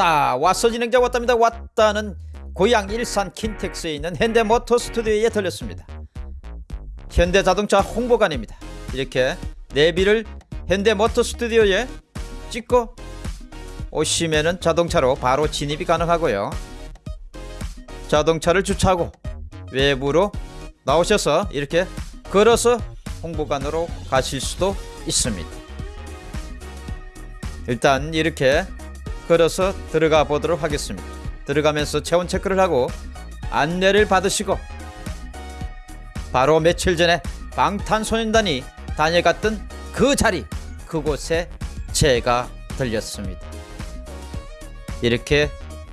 왔다. 왔어 진행자 왔답니다. 왔다는 고향 일산 킨텍스에 있는 현대모터 스튜디오에 들렸습니다. 현대자동차 홍보관입니다. 이렇게 내비를 현대모터 스튜디오에 찍고 오시면은 자동차로 바로 진입이 가능하고요. 자동차를 주차하고 외부로 나오셔서 이렇게 걸어서 홍보관으로 가실 수도 있습니다. 일단 이렇게 걸어서 들어가 보도록 하겠습니다. 들어가면서 체온 체크를 하고 안내를 받으시고 바로 며칠 전에 방탄소년단이 다녀갔던 그 자리 그곳에 제가 들렸습니다. 이렇게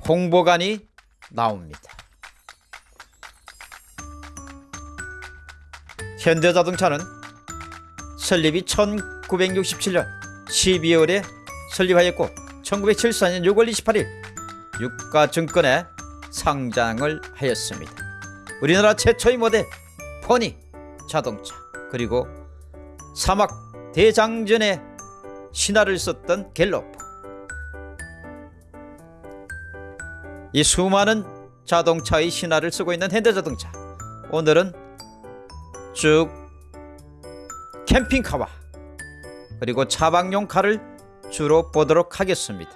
홍보관이 나옵니다. 현대자동차는 설립이 1967년 12월에 설립하였고 1974년 6월 28일 유가증권에 상장을 하였습니다. 우리나라 최초의 모델 포니 자동차 그리고 사막 대장전에 신화를 썼던 갤로프 이 수많은 자동차의 신화를 쓰고 있는 현대자동차 오늘은 쭉 캠핑카와 그리고 차박용 car를 주로 보도록 하겠습니다.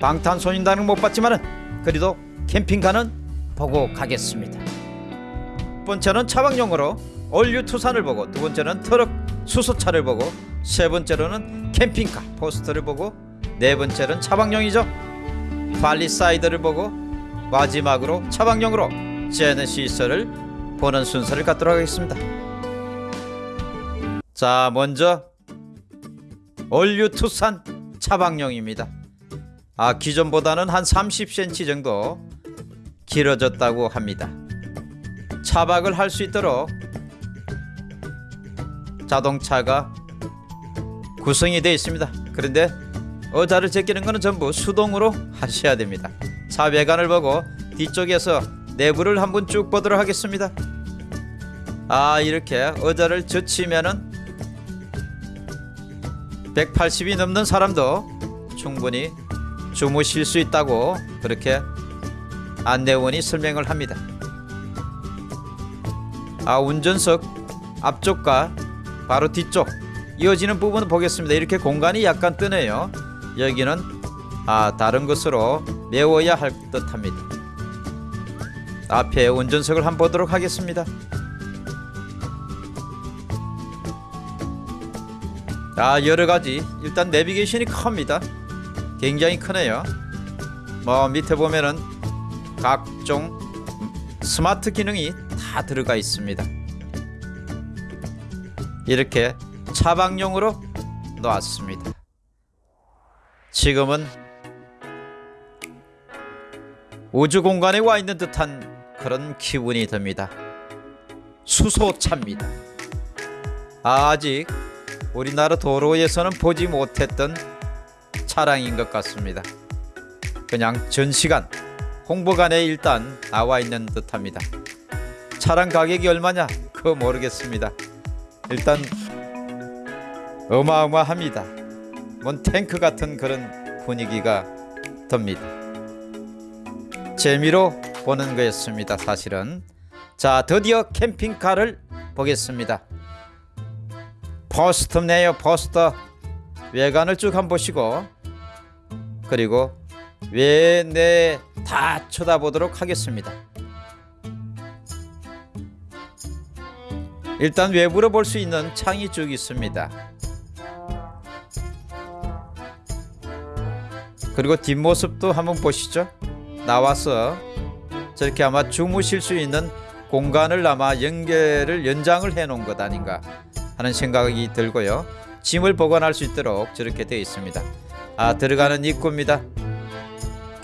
방탄소년단은 못 봤지만은 그래도 캠핑카는 보고 가겠습니다. 첫 번째는 차박용으로 all new 투싼을 보고 두 번째는 트럭 수소차를 보고 세 번째로는 캠핑카 포레스트를 보고 네 번째는 차박용이죠. 팰리세이드를 보고 마지막으로 차박용으로 제네시스를 보는 순서를 갖도록 하겠습니다. 자 먼저 all new 투싼 차박용입니다. 아 기존보다는 한 30cm 정도 길어졌다고 합니다. 차박을 할 수 있도록 자동차가 구성이 되어 있습니다. 그런데 의자를 제끼는 것은 전부 수동으로 하셔야 됩니다. 차 외관을 보고 뒤쪽에서 내부를 한번 쭉 보도록 하겠습니다. 아 이렇게 의자를 젖히면은 180이 넘는 사람도 충분히 주무실 수 있다고 그렇게 안내원이 설명을 합니다. 아 운전석 앞쪽과 바로 뒤쪽 이어지는 부분을 보겠습니다. 이렇게 공간이 약간 뜨네요. 여기는 아 다른 것으로 메워야 할 듯합니다. 앞에 운전석을 한번 보도록 하겠습니다. 아 여러가지. 일단 내비게이션이 큽니다. 굉장히 크네요. 뭐 밑에 보면은 각종 스마트 기능이 다 들어가 있습니다. 이렇게 차박용으로 놓았습니다. 지금은 우주 공간에 와 있는 듯한 그런 기분이 듭니다. 수소차입니다. 아직 우리나라 도로에서는 보지 못했던 차량인 것 같습니다. 그냥 전시관 홍보관에 일단 나와 있는 듯합니다. 차량 가격이 얼마냐? 그거 모르겠습니다. 일단 어마어마합니다. 뭔 탱크 같은 그런 분위기가 듭니다. 재미로 보는 거였습니다. 사실은 자 드디어 캠핑카를 보겠습니다. 포스터네요 포스터. 외관을 쭉 한번 보시고 그리고 외내 다 쳐다보도록 하겠습니다. 일단 외부로 볼 수 있는 창이 쭉 있습니다. 그리고 뒷모습도 한번 보시죠. 나와서 저렇게 아마 주무실 수 있는 공간을 아마 연결을 연장을 해 놓은 것 아닌가 하는 생각이 들고요. 짐을 보관할 수 있도록 저렇게 되어 있습니다. 아 들어가는 입구입니다.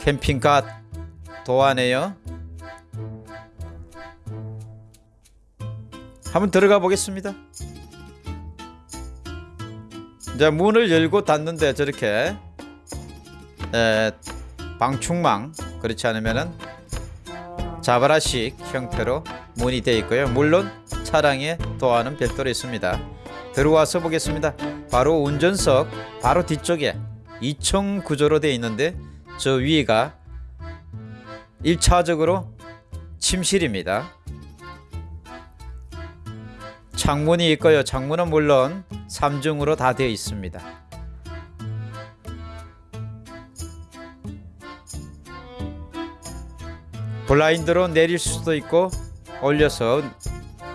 캠핑카 도안에요. 한번 들어가 보겠습니다. 이제 문을 열고 닫는데 저렇게 에, 방충망 그렇지 않으면은 자바라식 형태로 문이 되어 있고요. 물론 차량의 도안은 별도로 있습니다. 들어와서 보겠습니다. 바로 운전석 바로 뒤쪽에 2층 구조로 되어 있는데 저 위가 1차적으로 침실입니다. 창문이 있고요. 창문은 물론 3중으로 다 되어 있습니다. 블라인드로 내릴 수도 있고 올려서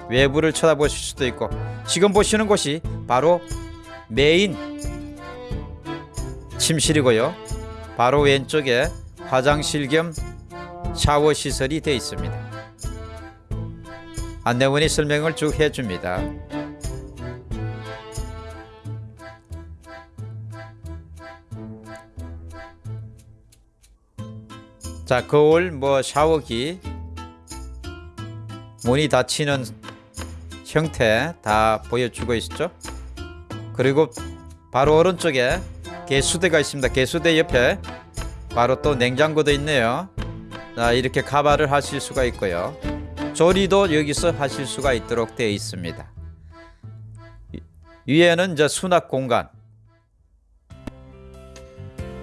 외부를 쳐다보실 수도 있고 지금 보시는 곳이 바로 메인 침실이고요. 바로 왼쪽에 화장실 겸 샤워 시설이 되어 있습니다. 안내원이 설명을 쭉 해줍니다. 자 거울 뭐 샤워기 문이 닫히는 형태 다 보여주고 있죠. 그리고 바로 오른쪽에 개수대가 있습니다. 개수대 옆에 바로 또 냉장고도 있네요. 자, 이렇게 가발을 하실 수가 있고요. 조리도 여기서 하실 수가 있도록 되어 있습니다. 위에는 이제 수납 공간.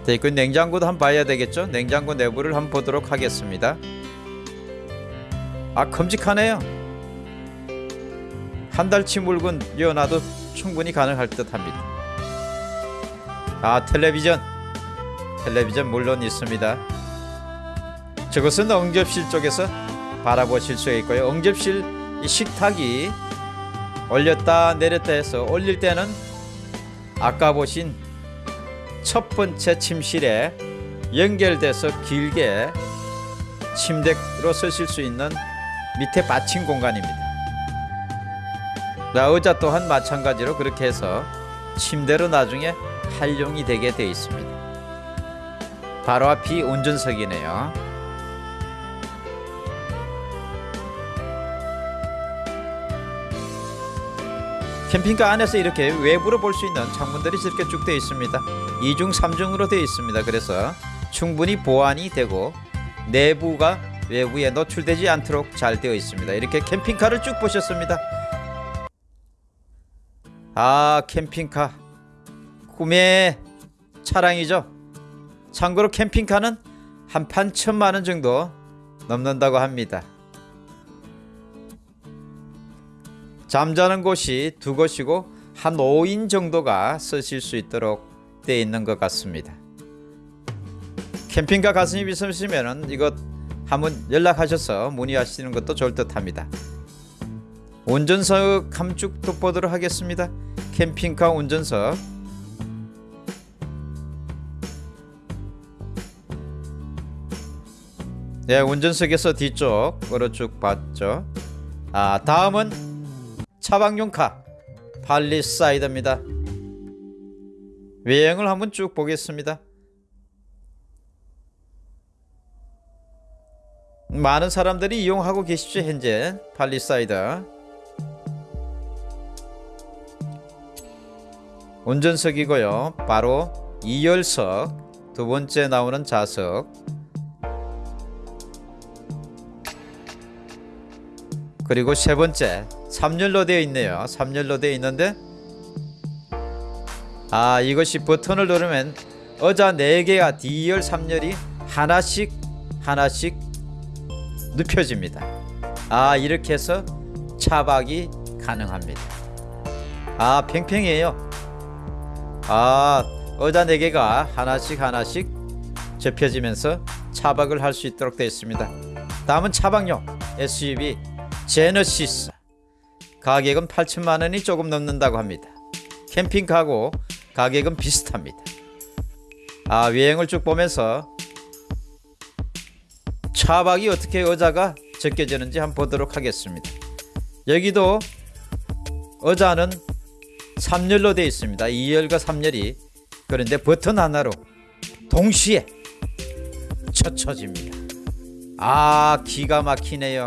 네, 그 냉장고도 한번 봐야 되겠죠? 냉장고 내부를 한번 보도록 하겠습니다. 아 큼직하네요. 한 달치 물건 넣어놔도 충분히 가능할 듯 합니다. 아 텔레비전, 텔레비전 물론 있습니다. 저것은 응접실 쪽에서 바라보실 수 있고요. 응접실 이 식탁이 올렸다 내렸다 해서 올릴 때는 아까 보신 첫 번째 침실에 연결돼서 길게 침대로 쓰실 수 있는 밑에 받침 공간입니다. 자, 의자 또한 마찬가지로 그렇게 해서 침대로 나중에 활용이 되게 되어 있습니다. 바로 앞이 운전석이네요. 캠핑카 안에서 이렇게 외부로 볼 수 있는 창문들이 이렇게 쭉 되어 있습니다. 2중, 3중으로 되어 있습니다. 그래서 충분히 보완이 되고 내부가 외부에 노출되지 않도록 잘 되어 있습니다. 이렇게 캠핑카를 쭉 보셨습니다. 아, 캠핑카. 꿈의 차량이죠. 참고로 캠핑카는 한판 천만 원 정도 넘는다고 합니다. 잠자는 곳이 두 곳이고 한 5인 정도가 쓰실 수 있도록 되어 있는 것 같습니다. 캠핑카 가슴이 있으시면 이것 한번 연락하셔서 문의하시는 것도 좋을 듯 합니다. 운전석 함축 돋보도록 하겠습니다. 캠핑카 운전석 네, 운전석에서 뒤쪽으로 쭉 봤죠. 아, 다음은 차박용 car 팰리세이드입니다. 외형을 한번 쭉 보겠습니다. 많은 사람들이 이용하고 계시죠 현재 팰리세이드 운전석이고요. 바로 2열석 두 번째 나오는 좌석. 그리고 세 번째 3열로 되어 있네요. 3열로 되어 있는데 아 이것이 버튼을 누르면 의자 4개가 D열 3열이 하나씩 하나씩 눕혀집니다. 아 이렇게 해서 차박이 가능합니다. 아 팽팽해요 아 의자 4개가 하나씩 하나씩 접혀지면서 차박을 할 수 있도록 되어 있습니다. 다음은 차박용 SUV 제너시스. 가격은 8천만원이 조금 넘는다고 합니다. 캠핑카고 가격은 비슷합니다. 아 외형을 쭉 보면서 차박이 어떻게 의자가 적게지는지 한번 보도록 하겠습니다. 여기도 의자는 3열로 되어 있습니다. 2열과 3열이. 그런데 버튼 하나로 동시에 젖혀집니다. 아 기가 막히네요.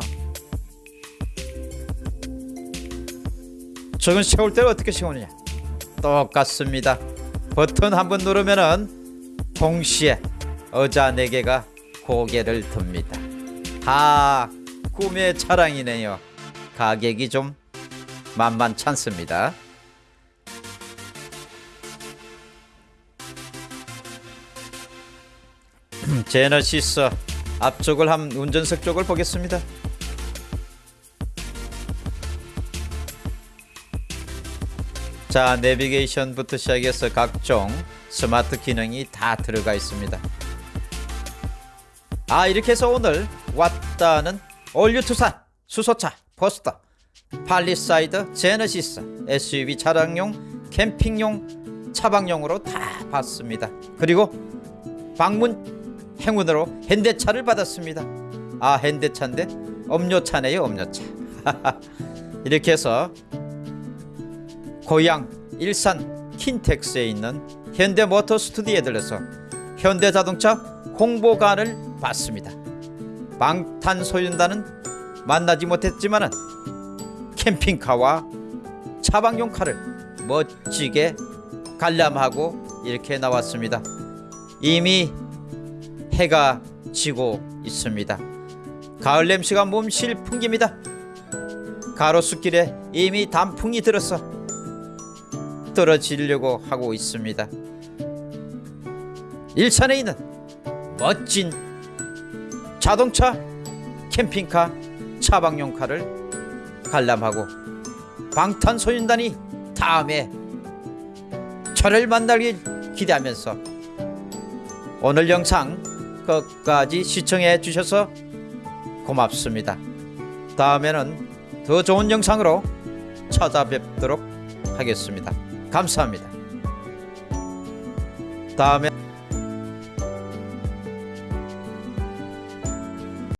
저건 세울 때 어떻게 세우느냐? 똑같습니다. 버튼 한 번 누르면 은 동시에 의자 4개가 고개를 듭니다. 아 꿈의 차량이네요. 가격이 좀 만만찮습니다 제너시스 앞쪽을 한 운전석 쪽을 보겠습니다. 자 내비게이션부터 시작해서 각종 스마트 기능이 다 들어가 있습니다. 아 이렇게 해서 오늘 왔다는 all new 투싼 수소차 포레스트 팰리세이드 제네시스 SUV 차량용 캠핑용 차박용으로 다 봤습니다. 그리고 방문 행운으로 현대차를 받았습니다. 아 현대차인데 음료차네요 음료차. 이렇게 해서 고양 일산 킨텍스에 있는 현대모터 스튜디오에 들려서 현대자동차 홍보관을 봤습니다. 방탄소년단은 만나지 못했지만은 캠핑카와 차박용 칼을 멋지게 관람하고 이렇게 나왔습니다. 이미 해가 지고 있습니다. 가을 냄새가 몸실 풍깁니다. 가로수길에 이미 단풍이 들어서 떨어지려고 하고 있습니다. 일산에 있는 멋진 자동차, 캠핑카, 차박용카를 관람하고 방탄소년단이 다음에 저를 만나길 기대하면서 오늘 영상 끝까지 시청해 주셔서 고맙습니다. 다음에는 더 좋은 영상으로 찾아뵙도록 하겠습니다. 감사합니다. 다음에